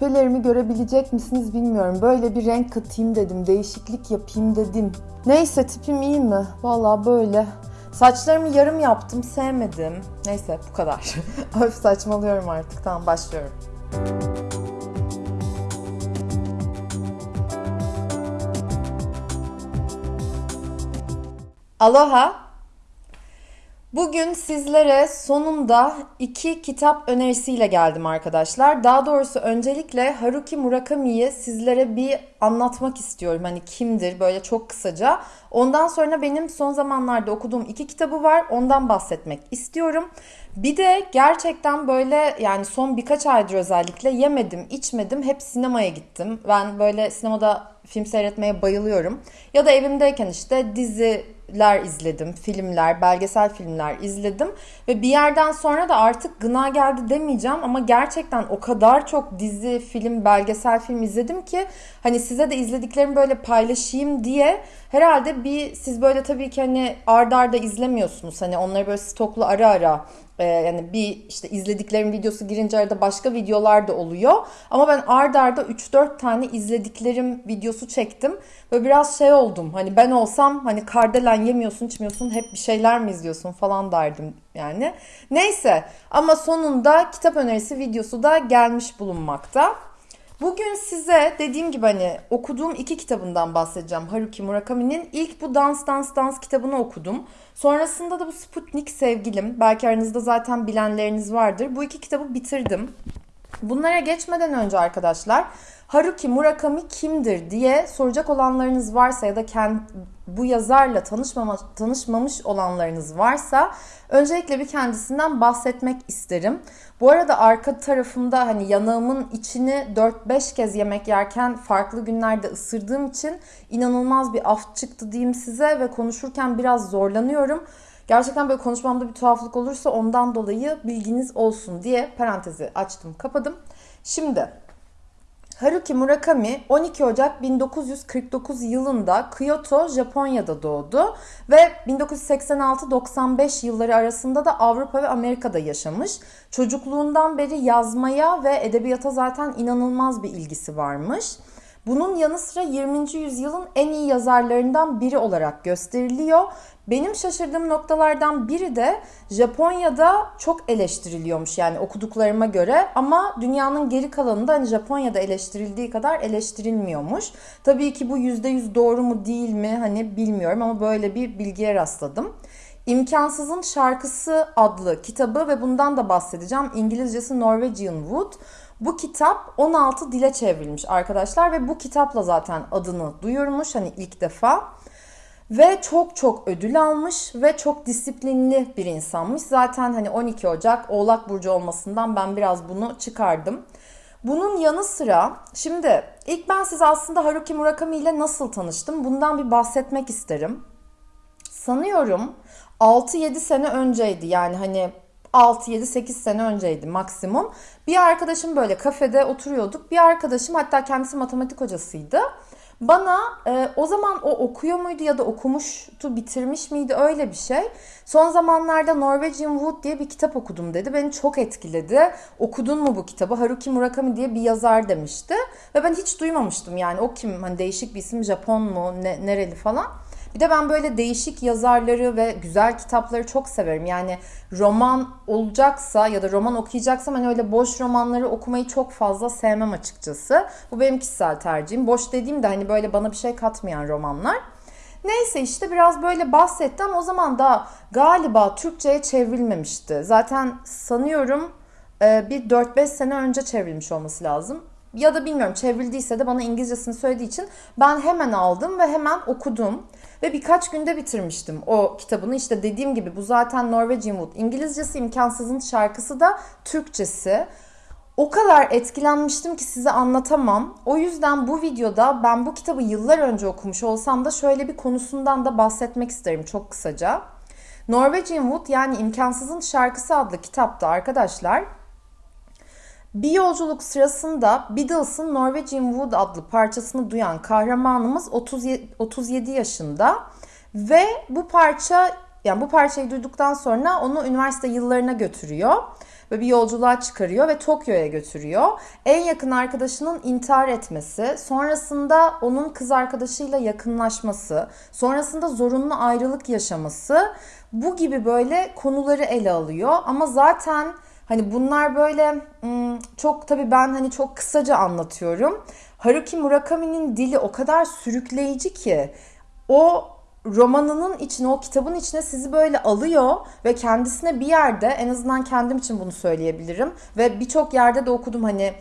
küpelerimi görebilecek misiniz bilmiyorum. Böyle bir renk katayım dedim. Değişiklik yapayım dedim. Neyse tipim iyi mi? Valla böyle. Saçlarımı yarım yaptım. Sevmedim. Neyse bu kadar. Öf saçmalıyorum artık. Tamam başlıyorum. Aloha. Bugün sizlere sonunda iki kitap önerisiyle geldim arkadaşlar. Daha doğrusu öncelikle Haruki Murakami'yi sizlere bir anlatmak istiyorum. Hani kimdir böyle çok kısaca. Ondan sonra benim son zamanlarda okuduğum iki kitabı var. Ondan bahsetmek istiyorum. Bir de gerçekten böyle yani son birkaç aydır özellikle yemedim, içmedim. Hep sinemaya gittim. Ben böyle sinemada film seyretmeye bayılıyorum. Ya da evimdeyken işte diziler izledim, filmler, belgesel filmler izledim. Ve bir yerden sonra da artık gına geldi demeyeceğim ama gerçekten o kadar çok dizi, film, belgesel film izledim ki hani size de izlediklerimi böyle paylaşayım diye herhalde bir siz böyle tabii ki hani ardarda arda izlemiyorsunuz. Hani onları böyle stoklu ara ara ee, yani bir işte izlediklerim videosu girince arada başka videolar da oluyor. Ama ben ard arda 3-4 tane izlediklerim videosu çektim. Ve biraz şey oldum. Hani ben olsam hani kardelen yemiyorsun içmiyorsun hep bir şeyler mi izliyorsun falan derdim yani. Neyse ama sonunda kitap önerisi videosu da gelmiş bulunmakta. Bugün size dediğim gibi hani okuduğum iki kitabından bahsedeceğim. Haruki Murakami'nin ilk bu Dans Dans Dans kitabını okudum. Sonrasında da bu Sputnik Sevgilim. Belki aranızda zaten bilenleriniz vardır. Bu iki kitabı bitirdim. Bunlara geçmeden önce arkadaşlar Haruki Murakami kimdir diye soracak olanlarınız varsa ya da kend, bu yazarla tanışmama, tanışmamış olanlarınız varsa öncelikle bir kendisinden bahsetmek isterim. Bu arada arka tarafımda hani yanağımın içini 4-5 kez yemek yerken farklı günlerde ısırdığım için inanılmaz bir af çıktı diyeyim size ve konuşurken biraz zorlanıyorum. Gerçekten böyle konuşmamda bir tuhaflık olursa ondan dolayı bilginiz olsun diye parantezi açtım kapadım. Şimdi Haruki Murakami 12 Ocak 1949 yılında Kyoto, Japonya'da doğdu ve 1986-95 yılları arasında da Avrupa ve Amerika'da yaşamış. Çocukluğundan beri yazmaya ve edebiyata zaten inanılmaz bir ilgisi varmış. Bunun yanı sıra 20. yüzyılın en iyi yazarlarından biri olarak gösteriliyor. Benim şaşırdığım noktalardan biri de Japonya'da çok eleştiriliyormuş yani okuduklarıma göre ama dünyanın geri kalanında hani Japonya'da eleştirildiği kadar eleştirilmiyormuş. Tabii ki bu %100 doğru mu değil mi hani bilmiyorum ama böyle bir bilgiye rastladım. İmkansızın Şarkısı adlı kitabı ve bundan da bahsedeceğim. İngilizcesi Norwegian Wood. Bu kitap 16 dile çevrilmiş arkadaşlar ve bu kitapla zaten adını duyurmuş hani ilk defa. Ve çok çok ödül almış ve çok disiplinli bir insanmış. Zaten hani 12 Ocak Oğlak Burcu olmasından ben biraz bunu çıkardım. Bunun yanı sıra şimdi ilk ben size aslında Haruki Murakami ile nasıl tanıştım bundan bir bahsetmek isterim. Sanıyorum 6-7 sene önceydi yani hani 6-7-8 sene önceydi maksimum. Bir arkadaşım böyle kafede oturuyorduk. Bir arkadaşım hatta kendisi matematik hocasıydı. Bana e, o zaman o okuyor muydu ya da okumuştu, bitirmiş miydi öyle bir şey. Son zamanlarda Norwegian Wood diye bir kitap okudum dedi. Beni çok etkiledi. Okudun mu bu kitabı? Haruki Murakami diye bir yazar demişti. Ve ben hiç duymamıştım yani o kim? Hani değişik bir isim Japon mu? Ne, nereli falan. Bir de ben böyle değişik yazarları ve güzel kitapları çok severim. Yani roman olacaksa ya da roman okuyacaksam hani öyle boş romanları okumayı çok fazla sevmem açıkçası. Bu benim kişisel tercihim. Boş dediğim de hani böyle bana bir şey katmayan romanlar. Neyse işte biraz böyle bahsettim. O zaman da galiba Türkçe'ye çevrilmemişti. Zaten sanıyorum e, bir 4-5 sene önce çevrilmiş olması lazım ya da bilmiyorum çevrildiyse de bana İngilizcesini söylediği için ben hemen aldım ve hemen okudum. Ve birkaç günde bitirmiştim o kitabını. İşte dediğim gibi bu zaten Norwegian Wood. İngilizcesi imkansızın şarkısı da Türkçesi. O kadar etkilenmiştim ki size anlatamam. O yüzden bu videoda ben bu kitabı yıllar önce okumuş olsam da şöyle bir konusundan da bahsetmek isterim çok kısaca. Norwegian Wood yani İmkansızın Şarkısı adlı kitapta arkadaşlar bir yolculuk sırasında Beatles'ın Norwegian Wood adlı parçasını duyan kahramanımız 37, 37 yaşında ve bu parça yani bu parçayı duyduktan sonra onu üniversite yıllarına götürüyor. ve bir yolculuğa çıkarıyor ve Tokyo'ya götürüyor. En yakın arkadaşının intihar etmesi, sonrasında onun kız arkadaşıyla yakınlaşması, sonrasında zorunlu ayrılık yaşaması bu gibi böyle konuları ele alıyor. Ama zaten hani bunlar böyle çok tabii ben hani çok kısaca anlatıyorum. Haruki Murakami'nin dili o kadar sürükleyici ki o romanının içine, o kitabın içine sizi böyle alıyor ve kendisine bir yerde en azından kendim için bunu söyleyebilirim ve birçok yerde de okudum hani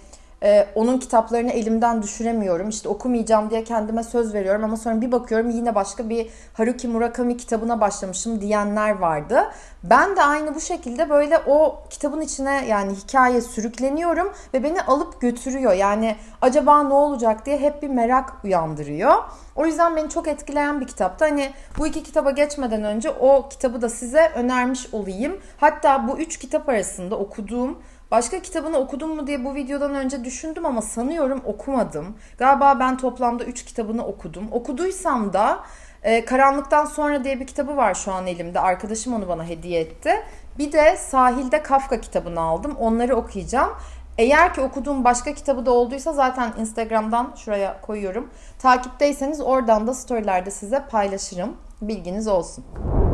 ee, onun kitaplarını elimden düşüremiyorum. İşte okumayacağım diye kendime söz veriyorum ama sonra bir bakıyorum yine başka bir Haruki Murakami kitabına başlamışım diyenler vardı. Ben de aynı bu şekilde böyle o kitabın içine yani hikaye sürükleniyorum ve beni alıp götürüyor. Yani acaba ne olacak diye hep bir merak uyandırıyor. O yüzden beni çok etkileyen bir kitaptı. Hani bu iki kitaba geçmeden önce o kitabı da size önermiş olayım. Hatta bu üç kitap arasında okuduğum Başka kitabını okudum mu diye bu videodan önce düşündüm ama sanıyorum okumadım. Galiba ben toplamda 3 kitabını okudum. Okuduysam da e, Karanlıktan Sonra diye bir kitabı var şu an elimde. Arkadaşım onu bana hediye etti. Bir de Sahilde Kafka kitabını aldım. Onları okuyacağım. Eğer ki okuduğum başka kitabı da olduysa zaten Instagram'dan şuraya koyuyorum. Takipteyseniz oradan da storylerde size paylaşırım. Bilginiz olsun.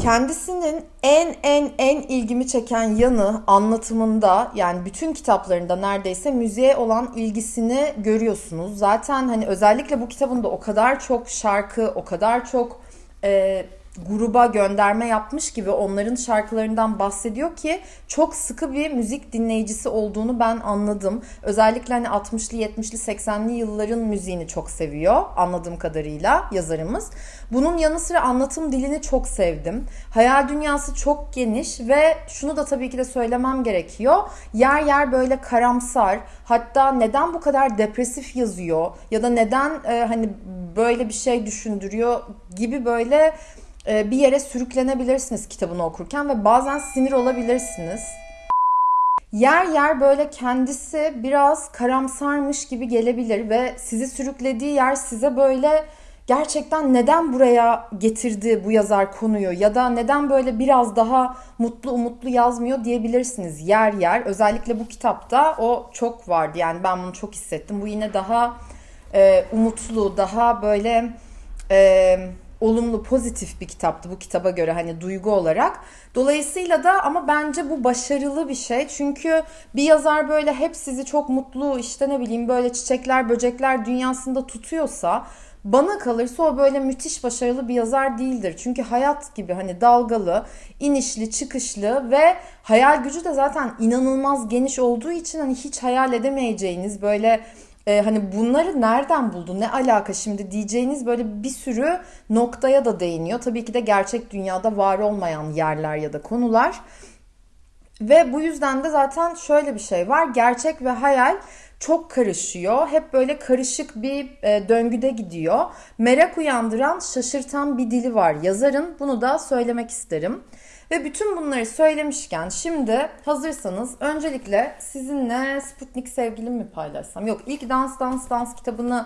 Kendisinin en en en ilgimi çeken yanı anlatımında yani bütün kitaplarında neredeyse müziğe olan ilgisini görüyorsunuz. Zaten hani özellikle bu kitabında o kadar çok şarkı, o kadar çok e, gruba gönderme yapmış gibi onların şarkılarından bahsediyor ki çok sıkı bir müzik dinleyicisi olduğunu ben anladım. Özellikle hani 60'lı 70'li 80'li yılların müziğini çok seviyor anladığım kadarıyla yazarımız. Bunun yanı sıra anlatım dilini çok sevdim. Hayal dünyası çok geniş ve şunu da tabii ki de söylemem gerekiyor. Yer yer böyle karamsar hatta neden bu kadar depresif yazıyor ya da neden e, hani böyle bir şey düşündürüyor gibi böyle bir yere sürüklenebilirsiniz kitabını okurken ve bazen sinir olabilirsiniz. Yer yer böyle kendisi biraz karamsarmış gibi gelebilir ve sizi sürüklediği yer size böyle gerçekten neden buraya getirdi bu yazar konuyu ya da neden böyle biraz daha mutlu umutlu yazmıyor diyebilirsiniz yer yer. Özellikle bu kitapta o çok vardı yani ben bunu çok hissettim. Bu yine daha e, umutlu, daha böyle... E, olumlu, pozitif bir kitaptı bu kitaba göre hani duygu olarak. Dolayısıyla da ama bence bu başarılı bir şey. Çünkü bir yazar böyle hep sizi çok mutlu işte ne bileyim böyle çiçekler, böcekler dünyasında tutuyorsa bana kalırsa o böyle müthiş başarılı bir yazar değildir. Çünkü hayat gibi hani dalgalı, inişli, çıkışlı ve hayal gücü de zaten inanılmaz geniş olduğu için hani hiç hayal edemeyeceğiniz böyle e, hani bunları nereden buldu ne alaka şimdi diyeceğiniz böyle bir sürü noktaya da değiniyor. Tabii ki de gerçek dünyada var olmayan yerler ya da konular. Ve bu yüzden de zaten şöyle bir şey var. Gerçek ve hayal çok karışıyor. Hep böyle karışık bir e, döngüde gidiyor. Merak uyandıran, şaşırtan bir dili var yazarın. Bunu da söylemek isterim. Ve bütün bunları söylemişken şimdi hazırsanız öncelikle sizinle Sputnik sevgilim mi paylaşsam? Yok ilk Dans Dans Dans kitabını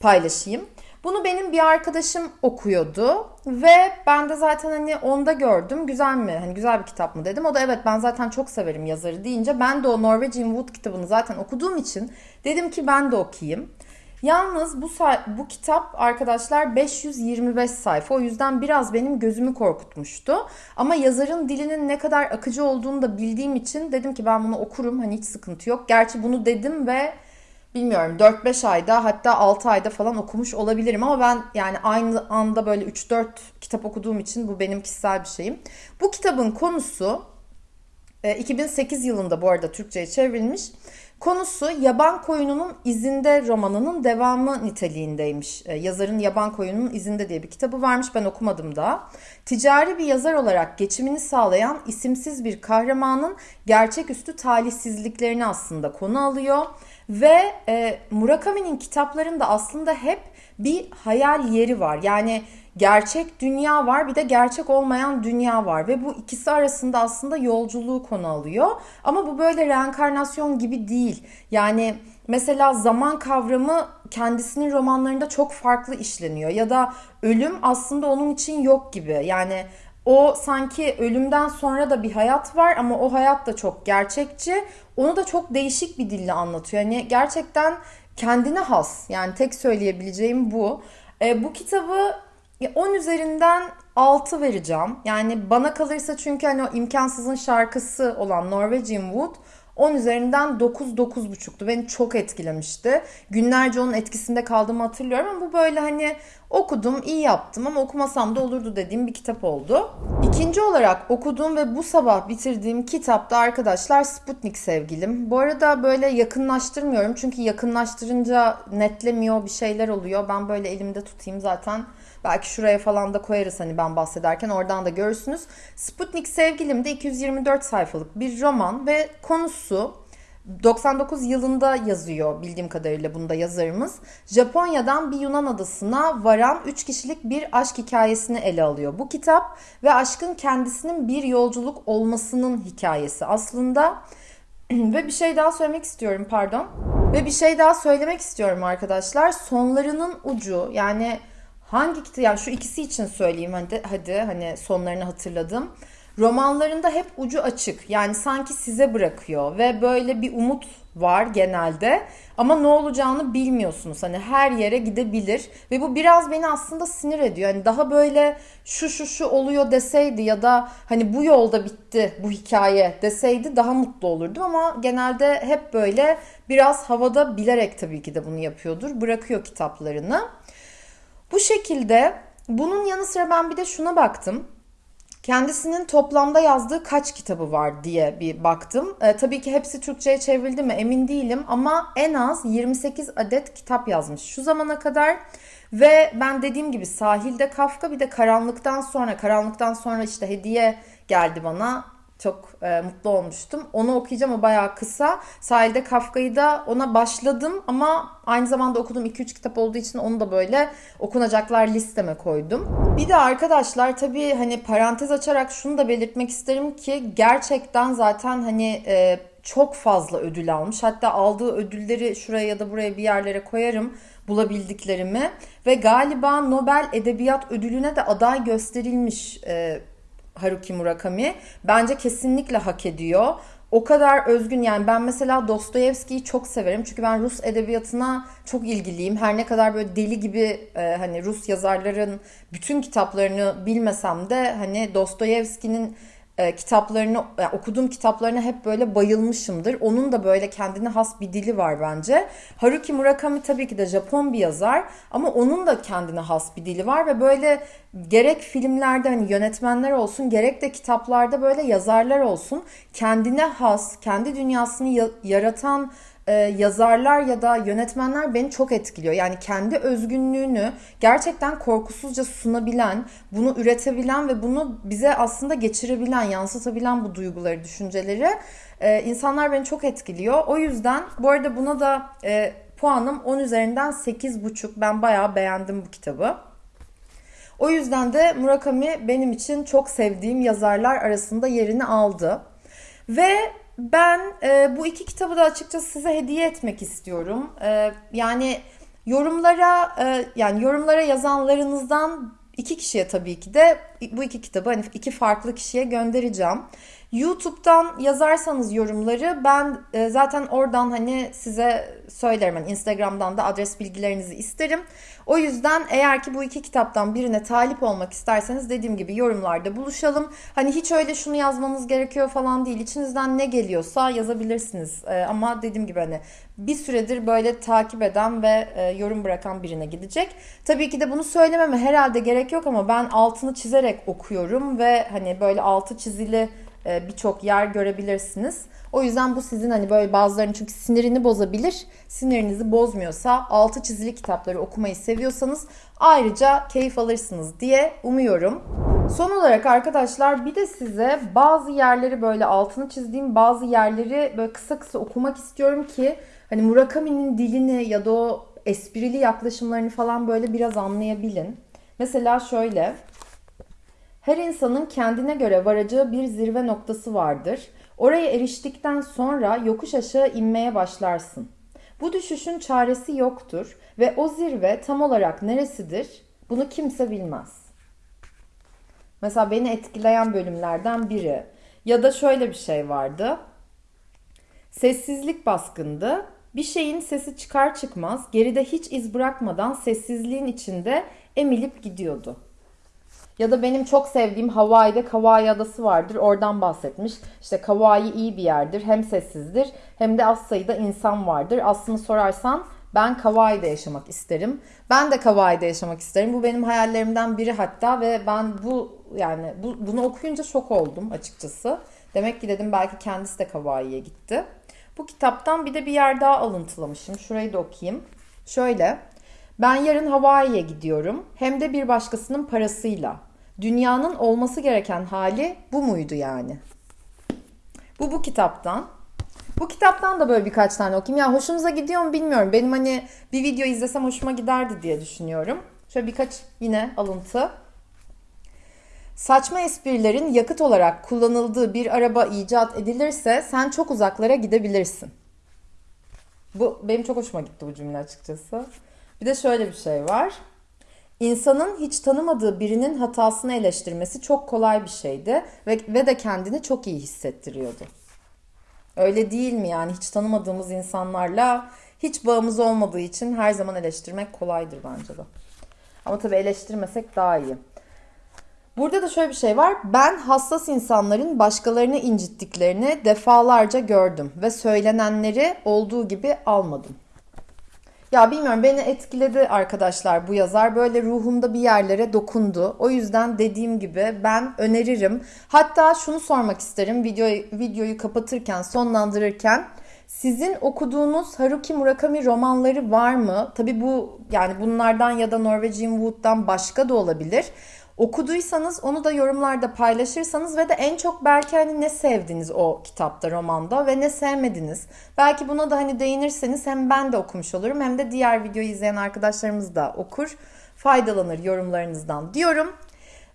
paylaşayım. Bunu benim bir arkadaşım okuyordu ve ben de zaten hani onda gördüm. Güzel mi? Hani güzel bir kitap mı dedim. O da evet ben zaten çok severim yazarı deyince ben de o Norwegian Wood kitabını zaten okuduğum için dedim ki ben de okuyayım. Yalnız bu bu kitap arkadaşlar 525 sayfa. O yüzden biraz benim gözümü korkutmuştu. Ama yazarın dilinin ne kadar akıcı olduğunu da bildiğim için dedim ki ben bunu okurum. Hani hiç sıkıntı yok. Gerçi bunu dedim ve bilmiyorum 4-5 ayda hatta 6 ayda falan okumuş olabilirim ama ben yani aynı anda böyle 3-4 kitap okuduğum için bu benim kişisel bir şeyim. Bu kitabın konusu 2008 e, yılında bu arada Türkçe'ye çevrilmiş. Konusu Yaban Koyununun İzinde romanının devamı niteliğindeymiş. E, yazarın Yaban Koyununun İzinde diye bir kitabı varmış ben okumadım da. Ticari bir yazar olarak geçimini sağlayan isimsiz bir kahramanın gerçeküstü talihsizliklerini aslında konu alıyor. Ve e, Murakami'nin kitaplarında aslında hep bir hayal yeri var. Yani gerçek dünya var bir de gerçek olmayan dünya var ve bu ikisi arasında aslında yolculuğu konu alıyor. Ama bu böyle reenkarnasyon gibi değil. Yani mesela zaman kavramı kendisinin romanlarında çok farklı işleniyor ya da ölüm aslında onun için yok gibi. Yani o sanki ölümden sonra da bir hayat var ama o hayat da çok gerçekçi. Onu da çok değişik bir dille anlatıyor. Yani gerçekten kendine has. Yani tek söyleyebileceğim bu. E, bu kitabı 10 üzerinden 6 vereceğim. Yani bana kalırsa çünkü hani o imkansızın şarkısı olan Norwegian Wood 10 üzerinden 9 9,5'tu. Beni çok etkilemişti. Günlerce onun etkisinde kaldığımı hatırlıyorum ama bu böyle hani okudum, iyi yaptım ama okumasam da olurdu dediğim bir kitap oldu. İkinci olarak okuduğum ve bu sabah bitirdiğim kitapta arkadaşlar Sputnik Sevgilim. Bu arada böyle yakınlaştırmıyorum çünkü yakınlaştırınca netlemiyor bir şeyler oluyor. Ben böyle elimde tutayım zaten Belki şuraya falan da koyarız hani ben bahsederken oradan da görürsünüz. Sputnik Sevgilim de 224 sayfalık bir roman ve konusu 99 yılında yazıyor bildiğim kadarıyla bunda yazarımız. Japonya'dan bir Yunan adasına varan 3 kişilik bir aşk hikayesini ele alıyor. Bu kitap ve aşkın kendisinin bir yolculuk olmasının hikayesi aslında. ve bir şey daha söylemek istiyorum pardon. Ve bir şey daha söylemek istiyorum arkadaşlar. Sonlarının ucu yani hangi kitap yani şu ikisi için söyleyeyim hadi hadi hani sonlarını hatırladım. Romanlarında hep ucu açık. Yani sanki size bırakıyor ve böyle bir umut var genelde. Ama ne olacağını bilmiyorsunuz. Hani her yere gidebilir ve bu biraz beni aslında sinir ediyor. Hani daha böyle şu şu şu oluyor deseydi ya da hani bu yolda bitti bu hikaye deseydi daha mutlu olurdum ama genelde hep böyle biraz havada bilerek tabii ki de bunu yapıyordur. Bırakıyor kitaplarını. Bu şekilde bunun yanı sıra ben bir de şuna baktım. Kendisinin toplamda yazdığı kaç kitabı var diye bir baktım. E, tabii ki hepsi Türkçe'ye çevrildi mi emin değilim ama en az 28 adet kitap yazmış şu zamana kadar. Ve ben dediğim gibi sahilde Kafka bir de karanlıktan sonra, karanlıktan sonra işte hediye geldi bana çok e, mutlu olmuştum. Onu okuyacağım o bayağı kısa. Sahilde Kafka'yı da ona başladım ama aynı zamanda okuduğum 2-3 kitap olduğu için onu da böyle okunacaklar listeme koydum. Bir de arkadaşlar tabii hani parantez açarak şunu da belirtmek isterim ki gerçekten zaten hani e, çok fazla ödül almış. Hatta aldığı ödülleri şuraya ya da buraya bir yerlere koyarım bulabildiklerimi ve galiba Nobel Edebiyat Ödülü'ne de aday gösterilmiş e, Haruki Murakami. Bence kesinlikle hak ediyor. O kadar özgün yani ben mesela Dostoyevski'yi çok severim. Çünkü ben Rus edebiyatına çok ilgiliyim. Her ne kadar böyle deli gibi e, hani Rus yazarların bütün kitaplarını bilmesem de hani Dostoyevski'nin e, kitaplarını yani okuduğum kitaplarına hep böyle bayılmışımdır. Onun da böyle kendine has bir dili var bence. Haruki Murakami tabii ki de Japon bir yazar ama onun da kendine has bir dili var ve böyle gerek filmlerde hani yönetmenler olsun gerek de kitaplarda böyle yazarlar olsun kendine has, kendi dünyasını yaratan e, yazarlar ya da yönetmenler beni çok etkiliyor. Yani kendi özgünlüğünü gerçekten korkusuzca sunabilen, bunu üretebilen ve bunu bize aslında geçirebilen, yansıtabilen bu duyguları, düşünceleri e, insanlar beni çok etkiliyor. O yüzden bu arada buna da e, puanım 10 üzerinden 8,5. Ben bayağı beğendim bu kitabı. O yüzden de Murakami benim için çok sevdiğim yazarlar arasında yerini aldı. Ve ben e, bu iki kitabı da açıkçası size hediye etmek istiyorum. E, yani yorumlara e, yani yorumlara yazanlarınızdan iki kişiye tabii ki de bu iki kitabı hani iki farklı kişiye göndereceğim. YouTube'dan yazarsanız yorumları ben e, zaten oradan hani size söylerim. Yani Instagram'dan da adres bilgilerinizi isterim. O yüzden eğer ki bu iki kitaptan birine talip olmak isterseniz dediğim gibi yorumlarda buluşalım. Hani hiç öyle şunu yazmanız gerekiyor falan değil. İçinizden ne geliyorsa yazabilirsiniz. E, ama dediğim gibi hani bir süredir böyle takip eden ve e, yorum bırakan birine gidecek. Tabii ki de bunu söylememe herhalde gerek yok ama ben altını çizerek okuyorum ve hani böyle altı çizili birçok yer görebilirsiniz. O yüzden bu sizin hani böyle bazılarının çünkü sinirini bozabilir. Sinirinizi bozmuyorsa altı çizili kitapları okumayı seviyorsanız ayrıca keyif alırsınız diye umuyorum. Son olarak arkadaşlar bir de size bazı yerleri böyle altını çizdiğim bazı yerleri böyle kısa kısa okumak istiyorum ki hani Murakami'nin dilini ya da o esprili yaklaşımlarını falan böyle biraz anlayabilin. Mesela şöyle her insanın kendine göre varacağı bir zirve noktası vardır. Oraya eriştikten sonra yokuş aşağı inmeye başlarsın. Bu düşüşün çaresi yoktur ve o zirve tam olarak neresidir bunu kimse bilmez. Mesela beni etkileyen bölümlerden biri. Ya da şöyle bir şey vardı. Sessizlik baskındı. Bir şeyin sesi çıkar çıkmaz geride hiç iz bırakmadan sessizliğin içinde emilip gidiyordu. Ya da benim çok sevdiğim Hawaii'de Kauai Adası vardır. Oradan bahsetmiş. İşte Kauai iyi bir yerdir. Hem sessizdir hem de az sayıda insan vardır. Aslını sorarsan ben Kauai'de yaşamak isterim. Ben de Kauai'de yaşamak isterim. Bu benim hayallerimden biri hatta ve ben bu yani bu, bunu okuyunca şok oldum açıkçası. Demek ki dedim belki kendisi de Kauai'ye gitti. Bu kitaptan bir de bir yer daha alıntılamışım. Şurayı da okuyayım. Şöyle. Ben yarın Hawaii'ye gidiyorum. Hem de bir başkasının parasıyla. Dünyanın olması gereken hali bu muydu yani? Bu bu kitaptan. Bu kitaptan da böyle birkaç tane okuyayım. Ya hoşunuza gidiyor mu bilmiyorum. Benim hani bir video izlesem hoşuma giderdi diye düşünüyorum. Şöyle birkaç yine alıntı. Saçma esprilerin yakıt olarak kullanıldığı bir araba icat edilirse sen çok uzaklara gidebilirsin. Bu benim çok hoşuma gitti bu cümle açıkçası. Bir de şöyle bir şey var. İnsanın hiç tanımadığı birinin hatasını eleştirmesi çok kolay bir şeydi ve, ve de kendini çok iyi hissettiriyordu. Öyle değil mi yani hiç tanımadığımız insanlarla hiç bağımız olmadığı için her zaman eleştirmek kolaydır bence de. Ama tabii eleştirmesek daha iyi. Burada da şöyle bir şey var. Ben hassas insanların başkalarını incittiklerini defalarca gördüm ve söylenenleri olduğu gibi almadım. Ya bilmiyorum beni etkiledi arkadaşlar bu yazar. Böyle ruhumda bir yerlere dokundu. O yüzden dediğim gibi ben öneririm. Hatta şunu sormak isterim videoyu, videoyu kapatırken, sonlandırırken. Sizin okuduğunuz Haruki Murakami romanları var mı? Tabi bu yani bunlardan ya da Norwegian Wood'dan başka da olabilir. Okuduysanız onu da yorumlarda paylaşırsanız ve de en çok belki hani ne sevdiniz o kitapta, romanda ve ne sevmediniz. Belki buna da hani değinirseniz hem ben de okumuş olurum hem de diğer videoyu izleyen arkadaşlarımız da okur, faydalanır yorumlarınızdan diyorum.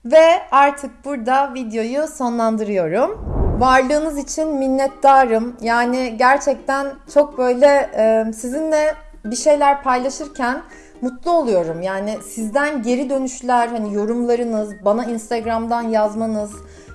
Ve artık burada videoyu sonlandırıyorum. Varlığınız için minnettarım. Yani gerçekten çok böyle sizinle bir şeyler paylaşırken mutlu oluyorum. Yani sizden geri dönüşler, hani yorumlarınız, bana Instagram'dan yazmanız,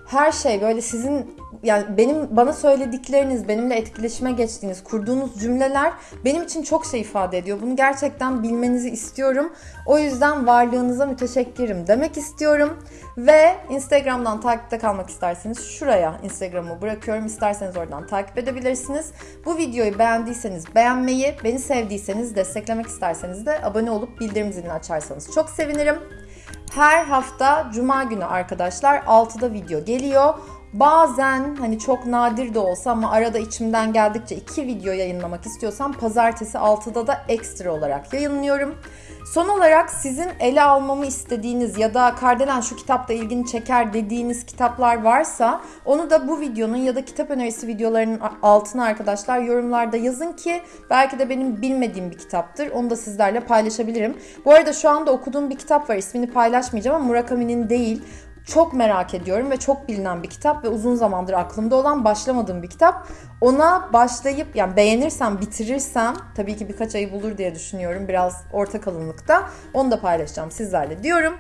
her şey böyle sizin yani benim bana söyledikleriniz, benimle etkileşime geçtiğiniz, kurduğunuz cümleler benim için çok şey ifade ediyor. Bunu gerçekten bilmenizi istiyorum. O yüzden varlığınıza müteşekkirim demek istiyorum. Ve Instagram'dan takipte kalmak isterseniz şuraya Instagram'ı bırakıyorum. İsterseniz oradan takip edebilirsiniz. Bu videoyu beğendiyseniz beğenmeyi, beni sevdiyseniz, desteklemek isterseniz de abone olup bildirim zilini açarsanız çok sevinirim. Her hafta cuma günü arkadaşlar 6'da video geliyor. Bazen hani çok nadir de olsa ama arada içimden geldikçe iki video yayınlamak istiyorsam pazartesi 6'da da ekstra olarak yayınlıyorum. Son olarak sizin ele almamı istediğiniz ya da Kardelen şu kitapta ilgini çeker dediğiniz kitaplar varsa onu da bu videonun ya da kitap önerisi videolarının altına arkadaşlar yorumlarda yazın ki belki de benim bilmediğim bir kitaptır. Onu da sizlerle paylaşabilirim. Bu arada şu anda okuduğum bir kitap var. İsmini paylaşmayacağım ama Murakami'nin değil. Çok merak ediyorum ve çok bilinen bir kitap ve uzun zamandır aklımda olan başlamadığım bir kitap. Ona başlayıp yani beğenirsem, bitirirsem tabii ki birkaç ayı bulur diye düşünüyorum. Biraz orta kalınlıkta. Onu da paylaşacağım sizlerle diyorum.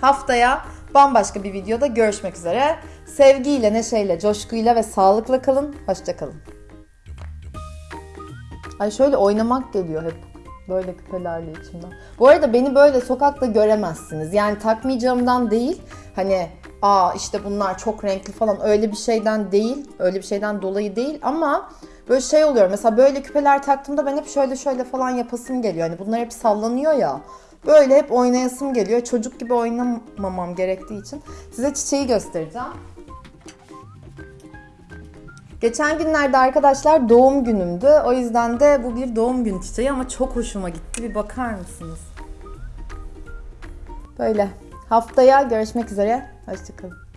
Haftaya bambaşka bir videoda görüşmek üzere. Sevgiyle, neşeyle, coşkuyla ve sağlıkla kalın. Hoşçakalın. Ay şöyle oynamak geliyor hep. Böyle küpelerle içimden. Bu arada beni böyle sokakta göremezsiniz. Yani takmayacağımdan değil. Hani aa işte bunlar çok renkli falan öyle bir şeyden değil. Öyle bir şeyden dolayı değil ama böyle şey oluyor. Mesela böyle küpeler taktığımda ben hep şöyle şöyle falan yapasım geliyor. Hani bunlar hep sallanıyor ya. Böyle hep oynayasım geliyor. Çocuk gibi oynamamam gerektiği için. Size çiçeği göstereceğim. Geçen günlerde arkadaşlar doğum günümdü. O yüzden de bu bir doğum günü çiçeği ama çok hoşuma gitti. Bir bakar mısınız? Böyle. Haftaya görüşmek üzere. Hoşçakalın.